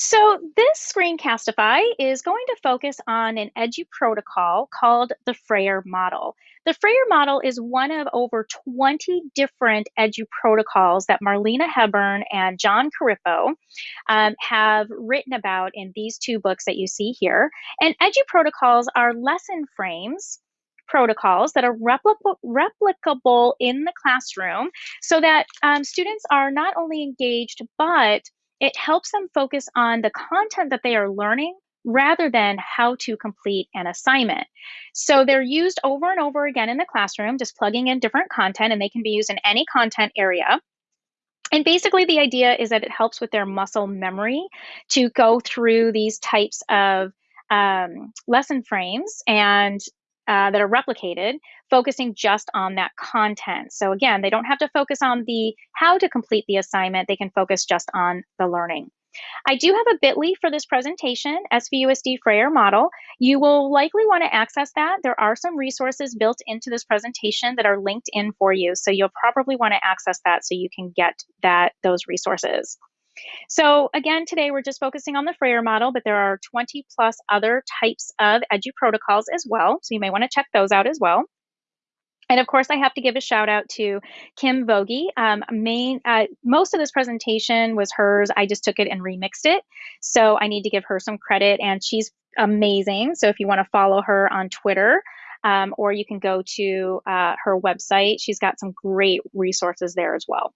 So this screencastify is going to focus on an edu protocol called the Frayer model. The Frayer model is one of over 20 different edu protocols that Marlena Hebern and Jon Corippo um, have written about in these two books that you see here. And edu protocols are lesson frames protocols that are replicable in the classroom so that um, students are not only engaged but it helps them focus on the content that they are learning rather than how to complete an assignment. So they're used over and over again in the classroom, just plugging in different content, and they can be used in any content area. And basically, the idea is that it helps with their muscle memory to go through these types of um, lesson frames and uh, that are replicated, focusing just on that content. So again, they don't have to focus on the how to complete the assignment, they can focus just on the learning. I do have a bit.ly for this presentation, SVUSD Frayer model. You will likely want to access that. There are some resources built into this presentation that are linked in for you. So you'll probably want to access that so you can get that those resources. So again, today we're just focusing on the Frayer model, but there are 20 plus other types of edu protocols as well. So you may want to check those out as well. And of course, I have to give a shout out to Kim Vogie. Um, main, uh, most of this presentation was hers. I just took it and remixed it. So I need to give her some credit, and she's amazing. So if you want to follow her on Twitter, um, or you can go to uh, her website, she's got some great resources there as well.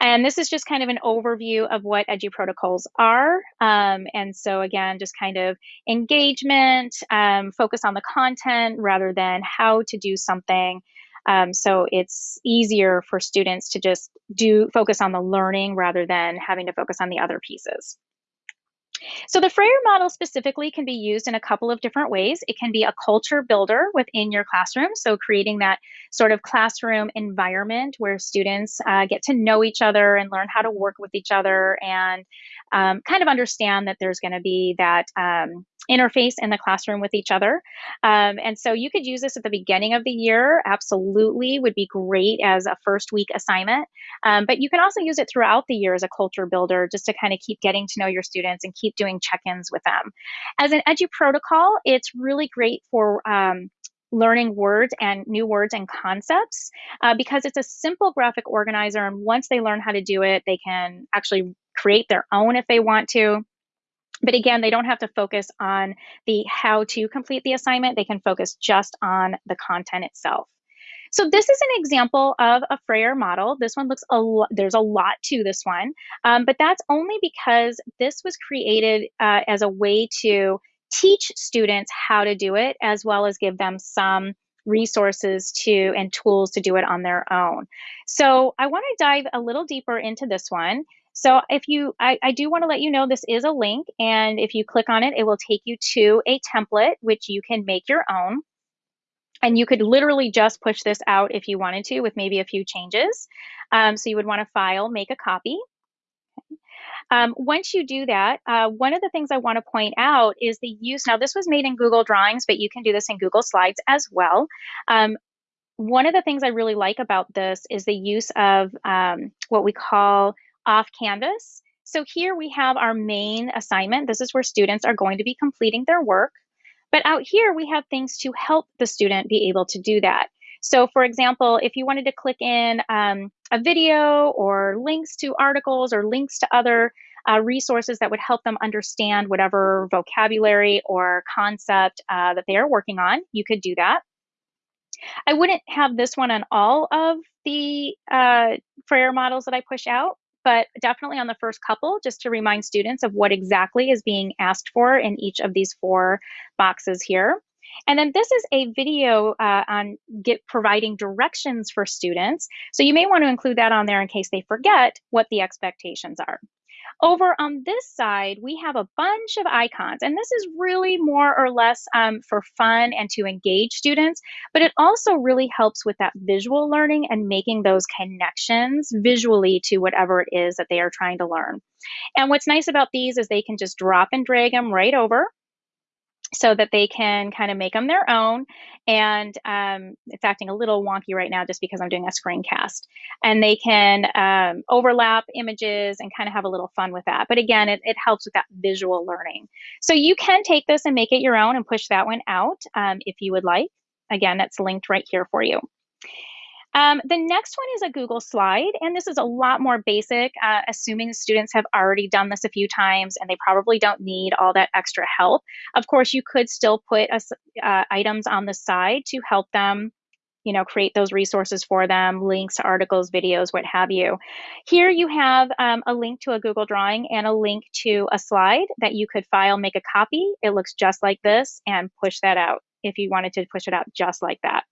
And this is just kind of an overview of what edu protocols are. Um, and so again, just kind of engagement, um, focus on the content rather than how to do something. Um, so it's easier for students to just do focus on the learning rather than having to focus on the other pieces. So the Frayer model specifically can be used in a couple of different ways. It can be a culture builder within your classroom, so creating that sort of classroom environment where students uh, get to know each other and learn how to work with each other and um, kind of understand that there's going to be that um, interface in the classroom with each other. Um, and so you could use this at the beginning of the year, absolutely, would be great as a first week assignment. Um, but you can also use it throughout the year as a culture builder just to kind of keep getting to know your students and keep doing check ins with them. As an edu protocol, it's really great for um, learning words and new words and concepts uh, because it's a simple graphic organizer. And once they learn how to do it, they can actually create their own if they want to. But again, they don't have to focus on the how to complete the assignment. They can focus just on the content itself. So this is an example of a Frayer model. This one looks a lot, there's a lot to this one, um, but that's only because this was created uh, as a way to teach students how to do it, as well as give them some resources to and tools to do it on their own. So I want to dive a little deeper into this one. So if you, I, I do want to let you know this is a link, and if you click on it, it will take you to a template which you can make your own. And you could literally just push this out if you wanted to with maybe a few changes. Um, so you would want to file, make a copy. Um, once you do that, uh, one of the things I want to point out is the use. Now, this was made in Google Drawings, but you can do this in Google Slides as well. Um, one of the things I really like about this is the use of um, what we call off Canvas. So here we have our main assignment. This is where students are going to be completing their work. But out here, we have things to help the student be able to do that. So for example, if you wanted to click in um, a video or links to articles or links to other uh, resources that would help them understand whatever vocabulary or concept uh, that they are working on, you could do that. I wouldn't have this one on all of the uh, Frayer models that I push out, but definitely on the first couple, just to remind students of what exactly is being asked for in each of these four boxes here. And then this is a video uh, on get providing directions for students. So you may want to include that on there in case they forget what the expectations are. Over on this side, we have a bunch of icons, and this is really more or less um, for fun and to engage students, but it also really helps with that visual learning and making those connections visually to whatever it is that they are trying to learn. And what's nice about these is they can just drop and drag them right over so that they can kind of make them their own. And um, it's acting a little wonky right now just because I'm doing a screencast. And they can um, overlap images and kind of have a little fun with that. But again, it, it, helps with that visual learning. So you can take this and make it your own and push that one out um, if you would like. Again, that's linked right here for you. Um, the next one is a Google slide, and this is a lot more basic, uh, assuming students have already done this a few times and they probably don't need all that extra help. Of course, you could still put uh, items on the side to help them you know, create those resources for them, links to articles, videos, what have you. Here you have um, a link to a Google Drawing and a link to a slide that you could file, make a copy. It looks just like this and push that out if you wanted to push it out just like that.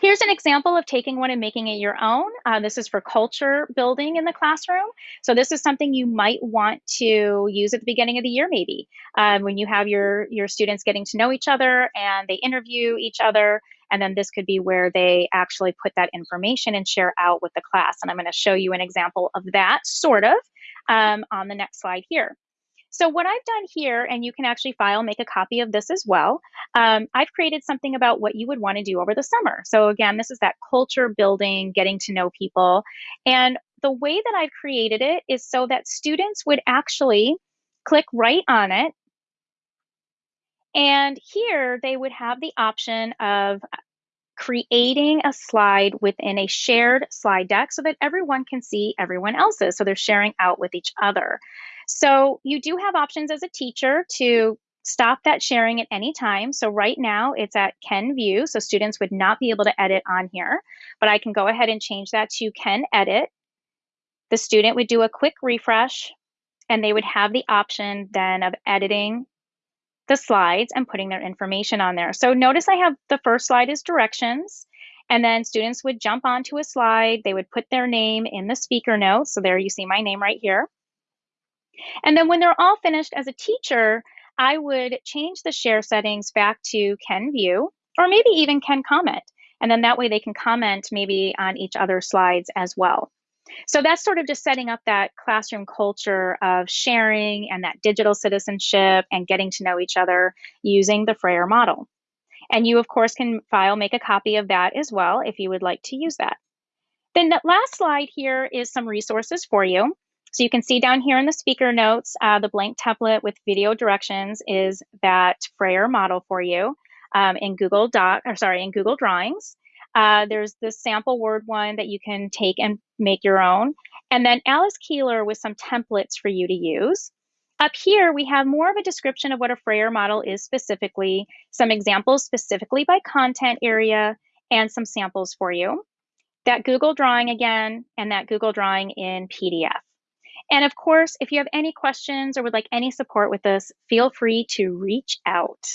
Here's an example of taking one and making it your own. Uh, this is for culture building in the classroom. So this is something you might want to use at the beginning of the year, maybe um, when you have your, your students getting to know each other and they interview each other. And then this could be where they actually put that information and share out with the class. And I'm going to show you an example of that sort of um, on the next slide here. So what I've done here, and you can actually file, make a copy of this as well. Um, I've created something about what you would want to do over the summer. So again, this is that culture building, getting to know people. And the way that I've created it is so that students would actually click right on it. And here they would have the option of creating a slide within a shared slide deck so that everyone can see everyone else's. So they're sharing out with each other. So you do have options as a teacher to stop that sharing at any time. So right now it's at Can View, so students would not be able to edit on here, but I can go ahead and change that to Can Edit. The student would do a quick refresh and they would have the option then of editing the slides and putting their information on there. So notice I have the first slide is directions. And then students would jump onto a slide. They would put their name in the speaker notes. So there you see my name right here. And then when they're all finished as a teacher, I would change the share settings back to Can View or maybe even Can Comment. And then that way they can comment maybe on each other's slides as well. So that's sort of just setting up that classroom culture of sharing and that digital citizenship and getting to know each other using the Frayer model. And you, of course, can file, make a copy of that as well if you would like to use that. Then the last slide here is some resources for you. So you can see down here in the speaker notes, uh, the blank template with video directions is that Frayer model for you um, in Google Doc, or sorry, in Google Drawings. Uh, there's the sample word one that you can take and make your own. And then Alice Keeler with some templates for you to use. Up here, we have more of a description of what a Frayer model is specifically, some examples specifically by content area, and some samples for you. That Google Drawing again, and that Google Drawing in PDF. And of course, if you have any questions or would like any support with this, feel free to reach out.